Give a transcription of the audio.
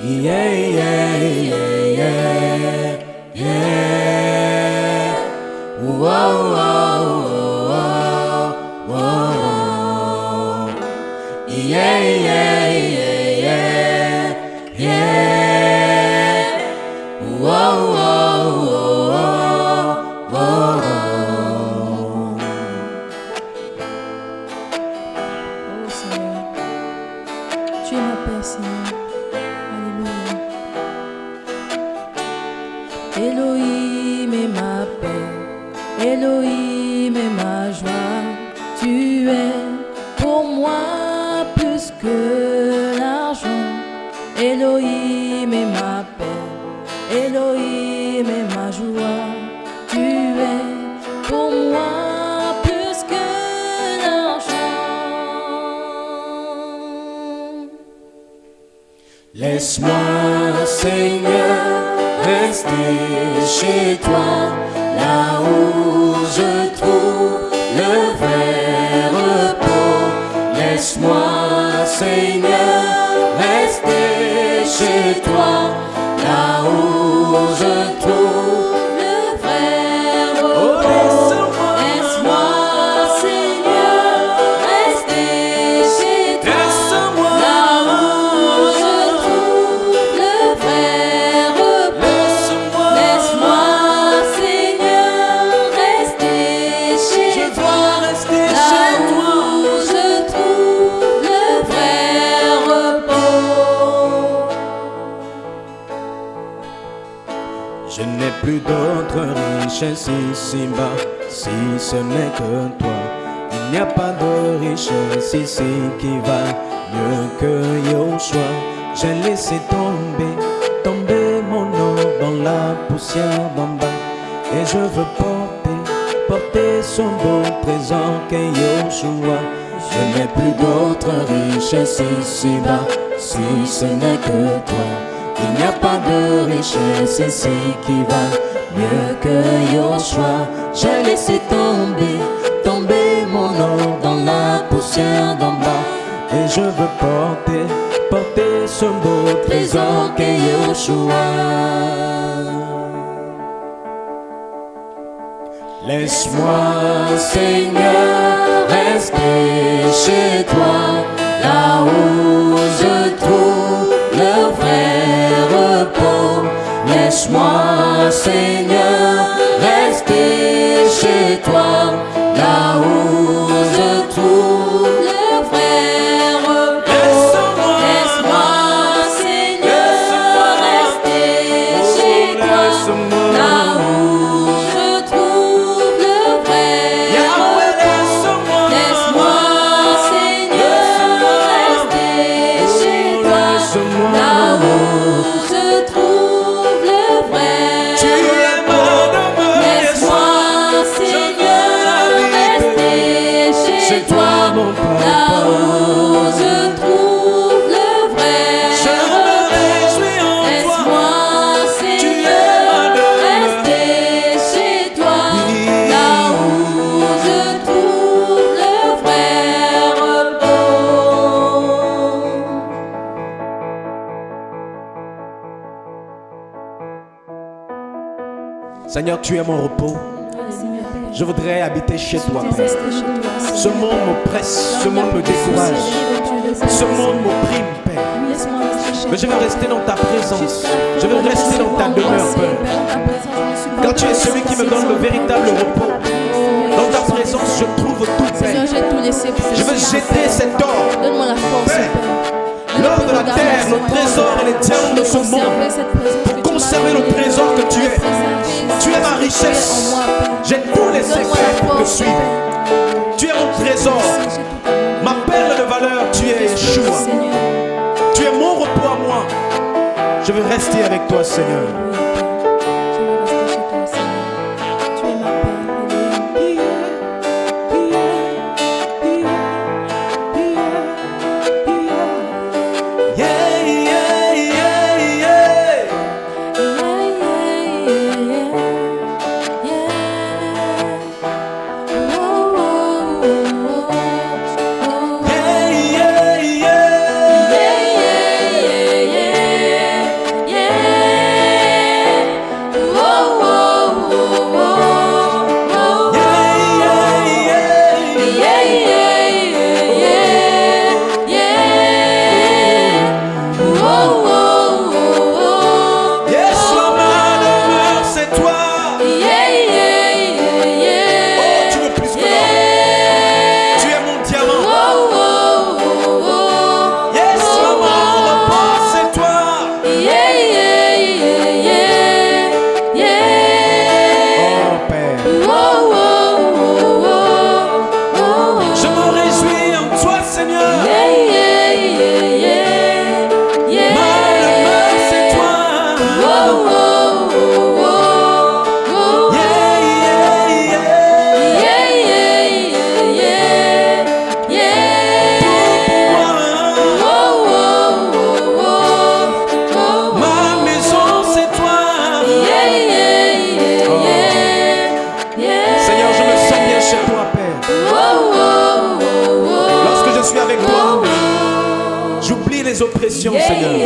Yeah, yeah, yeah, yeah, yeah. Whoa, whoa, whoa, whoa. Yeah, yeah, yeah, Elohim est ma paix, Elohim est ma joie. Tu es pour moi plus que l'argent. Elohim est ma paix, Elohim est ma joie. Tu es pour moi plus que l'argent. Laisse-moi, Seigneur, rester chez toi, là où je trouve le vrai repos. Laisse-moi, Seigneur, rester chez toi, Je n'ai plus d'autre richesse ici-bas, si ce n'est que toi. Il n'y a pas de richesse ici qui va mieux que Yoshua. J'ai laissé tomber, tomber mon nom dans la poussière d'en. Et je veux porter, porter son beau trésor qu'est Yoshua. Je n'ai plus d'autre richesse ici-bas, si ce n'est que toi. De richesse ici qui va mieux que Yoshua. J'ai laissé tomber, tomber mon nom dans la poussière d'en bas. Et je veux porter, porter ce beau trésor qu'est Yoshua. Laisse-moi, Seigneur, rester chez toi, Laisse-moi, Seigneur, rester chez toi, là où mon papa. Là où je trouve le vrai Je me réjouis en toi. Laisse-moi, Seigneur, rester chez toi. Oui. Là où je trouve le vrai repos. Seigneur, tu es mon repos. Je voudrais habiter chez toi, Père. Ce monde m'oppresse, ce monde me décourage, ce monde m'opprime, Père. Mais je veux rester dans ta présence. Je veux rester dans ta demeure, Père. Car tu es celui qui me donne le véritable repos. Dans ta présence, je trouve tout, Père. Je veux jeter cet or. Donne-moi la force, Père. Trésors et les diamants de ce monde. Pour conserver le trésor que tu es. Tu es ma richesse. J'ai tout laissé faire pour te suivre. Tu es mon trésor. Ma perle de valeur, tu es Yeshua. Tu es mon repos à moi. Je veux rester avec toi, Seigneur. Yeah, Seigneur.